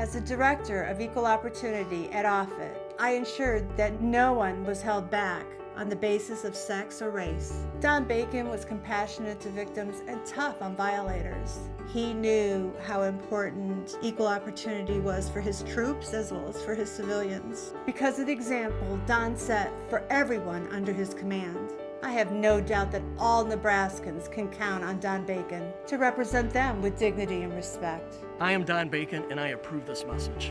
As the Director of Equal Opportunity at Offutt, I ensured that no one was held back on the basis of sex or race. Don Bacon was compassionate to victims and tough on violators. He knew how important equal opportunity was for his troops as well as for his civilians. Because of the example Don set for everyone under his command. I have no doubt that all Nebraskans can count on Don Bacon to represent them with dignity and respect. I am Don Bacon and I approve this message.